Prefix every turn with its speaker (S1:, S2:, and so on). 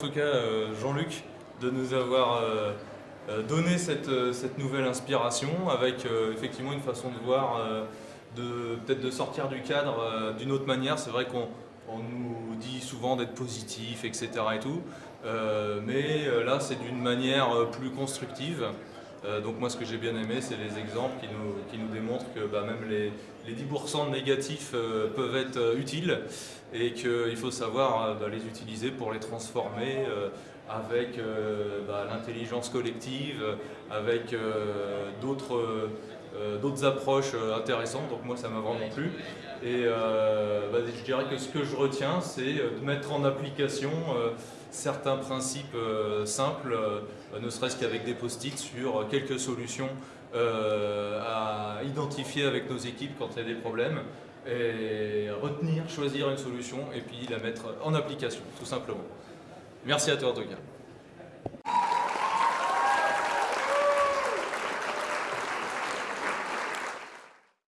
S1: En tout cas, euh, Jean-Luc, de nous avoir euh, euh, donné cette, nouvelle inspiration avec effectivement une façon de voir, peut-être de sortir du cadre d'une autre manière. C'est vrai qu'on nous dit souvent d'être positif, etc. et tout, mais là c'est d'une manière plus constructive. Donc moi ce que j'ai bien aimé c'est les exemples qui nous, qui nous démontrent que bah, même les, les 10% de négatifs peuvent être utiles et qu'il faut savoir euh, bah, les utiliser pour les transformer euh, avec euh, bah, l'intelligence collective, avec d'autres approches intéressantes, donc moi ça m'a vraiment plu. Et bah, je dirais que ce que je retiens, c'est de mettre en application certains principes simples, ne serait-ce qu'avec des post-it sur quelques solutions à identifier avec nos équipes quand il y a des problèmes et retenir, choisir une solution et puis la mettre en application, tout simplement. Merci à toi en.